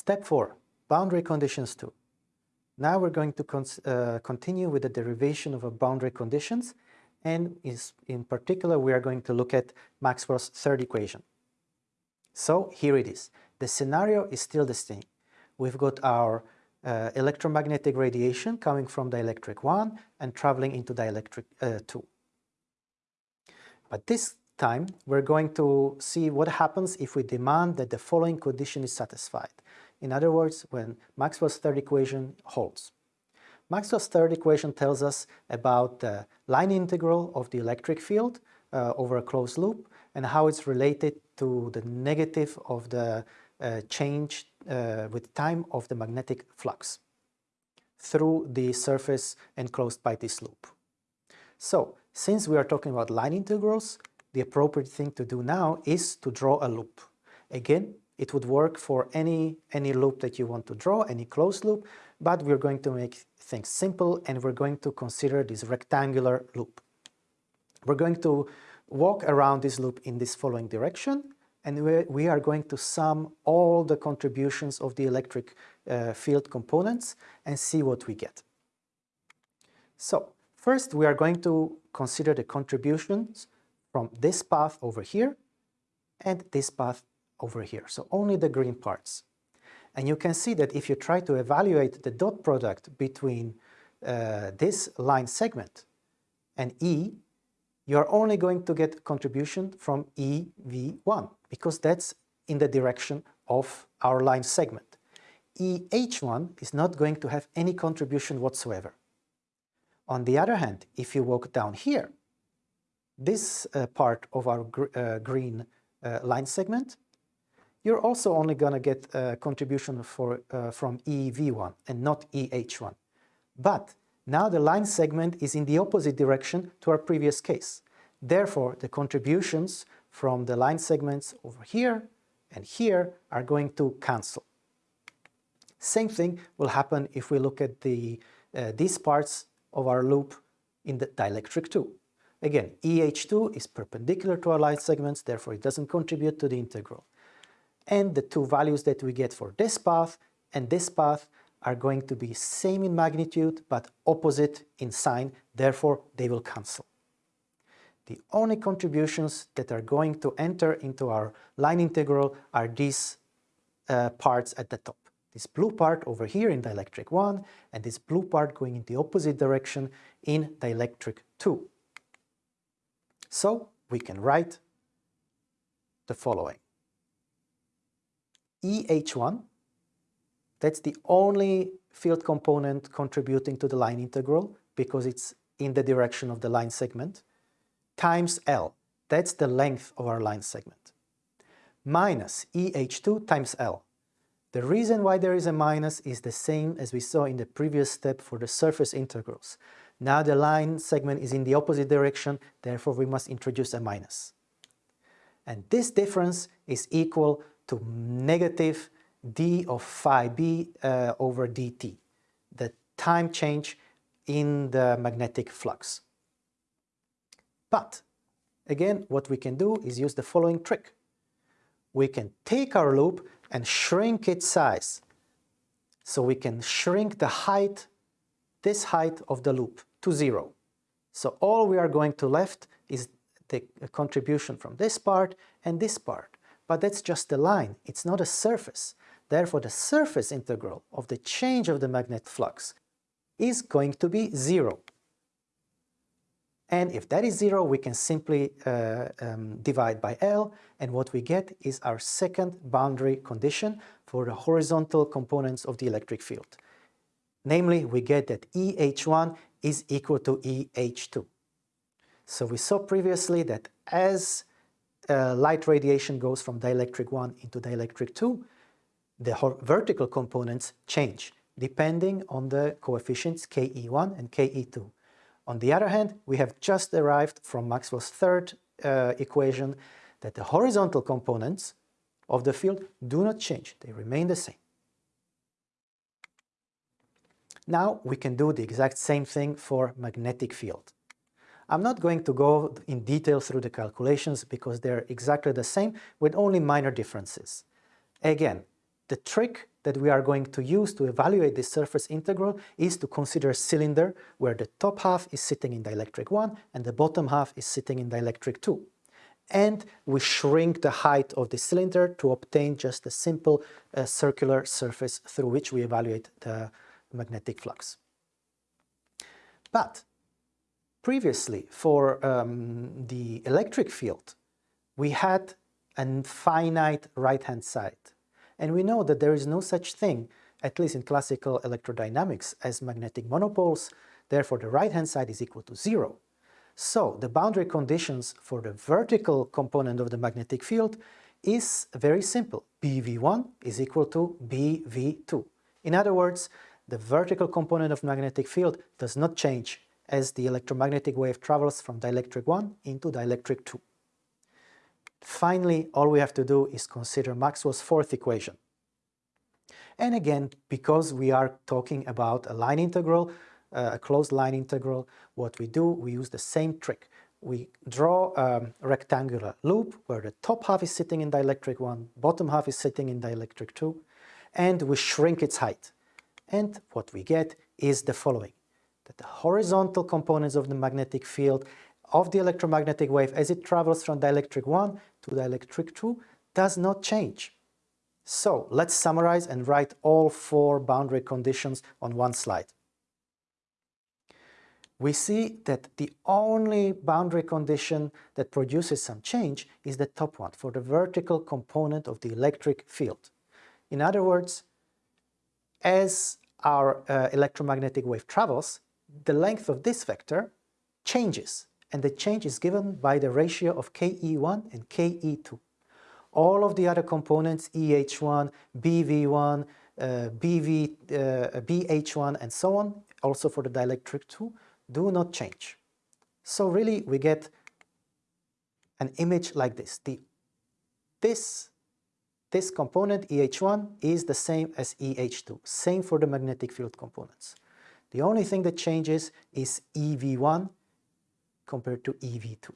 Step 4. Boundary conditions 2. Now we're going to uh, continue with the derivation of boundary conditions and is, in particular we are going to look at Maxwell's third equation. So here it is. The scenario is still the same. We've got our uh, electromagnetic radiation coming from dielectric 1 and traveling into dielectric uh, 2. But this time we're going to see what happens if we demand that the following condition is satisfied. In other words, when Maxwell's third equation holds. Maxwell's third equation tells us about the line integral of the electric field uh, over a closed loop and how it's related to the negative of the uh, change uh, with time of the magnetic flux through the surface enclosed by this loop. So, since we are talking about line integrals, the appropriate thing to do now is to draw a loop. Again, it would work for any, any loop that you want to draw, any closed loop, but we're going to make things simple and we're going to consider this rectangular loop. We're going to walk around this loop in this following direction and we, are going to sum all the contributions of the electric uh, field components and see what we get. So first we are going to consider the contributions from this path over here and this path over here, so only the green parts. And you can see that if you try to evaluate the dot product between uh, this line segment and E, you're only going to get contribution from EV1 because that's in the direction of our line segment. EH1 is not going to have any contribution whatsoever. On the other hand, if you walk down here, this uh, part of our gr uh, green uh, line segment you're also only going to get a contribution for, from EV1 and not EH1. But now the line segment is in the opposite direction to our previous case. Therefore, the contributions from the line segments over here and here are going to cancel. Same thing will happen if we look at the, uh, these parts of our loop in the dielectric 2. Again, EH2 is perpendicular to our line segments, therefore it doesn't contribute to the integral and the two values that we get for this path and this path are going to be same in magnitude but opposite in sign, therefore they will cancel. The only contributions that are going to enter into our line integral are these uh, parts at the top. This blue part over here in dielectric 1 and this blue part going in the opposite direction in dielectric 2. So we can write the following. EH1, that's the only field component contributing to the line integral because it's in the direction of the line segment, times L, that's the length of our line segment, minus EH2 times L. The reason why there is a minus is the same as we saw in the previous step for the surface integrals. Now the line segment is in the opposite direction, therefore we must introduce a minus. And this difference is equal to negative d of phi b uh, over dt, the time change in the magnetic flux. But again, what we can do is use the following trick. We can take our loop and shrink its size. So we can shrink the height, this height of the loop to zero. So all we are going to left is the contribution from this part and this part but that's just a line, it's not a surface. Therefore, the surface integral of the change of the magnet flux is going to be zero. And if that is zero, we can simply uh, um, divide by L, and what we get is our second boundary condition for the horizontal components of the electric field. Namely, we get that EH1 is equal to EH2. So we saw previously that as uh, light radiation goes from dielectric 1 into dielectric 2, the vertical components change depending on the coefficients Ke1 and Ke2. On the other hand, we have just arrived from Maxwell's third uh, equation that the horizontal components of the field do not change, they remain the same. Now we can do the exact same thing for magnetic field. I'm not going to go in detail through the calculations because they're exactly the same with only minor differences. Again, the trick that we are going to use to evaluate this surface integral is to consider a cylinder where the top half is sitting in dielectric 1 and the bottom half is sitting in dielectric 2. And we shrink the height of the cylinder to obtain just a simple uh, circular surface through which we evaluate the magnetic flux. But previously, for um, the electric field, we had a finite right-hand side. And we know that there is no such thing, at least in classical electrodynamics, as magnetic monopoles. Therefore, the right-hand side is equal to zero. So the boundary conditions for the vertical component of the magnetic field is very simple. BV1 is equal to BV2. In other words, the vertical component of magnetic field does not change as the electromagnetic wave travels from dielectric 1 into dielectric 2. Finally, all we have to do is consider Maxwell's fourth equation. And again, because we are talking about a line integral, uh, a closed line integral, what we do, we use the same trick. We draw a rectangular loop where the top half is sitting in dielectric 1, bottom half is sitting in dielectric 2, and we shrink its height. And what we get is the following, that the horizontal components of the magnetic field of the electromagnetic wave as it travels from dielectric 1 to dielectric 2 does not change. So let's summarize and write all four boundary conditions on one slide. We see that the only boundary condition that produces some change is the top one for the vertical component of the electric field. In other words, as our uh, electromagnetic wave travels, the length of this vector changes and the change is given by the ratio of Ke1 and Ke2. All of the other components, EH1, BV1, uh, BV, uh, BH1 and so on, also for the dielectric 2, do not change. So really we get an image like this. The, this, this component, EH1, is the same as EH2, same for the magnetic field components. The only thing that changes is EV1 compared to EV2.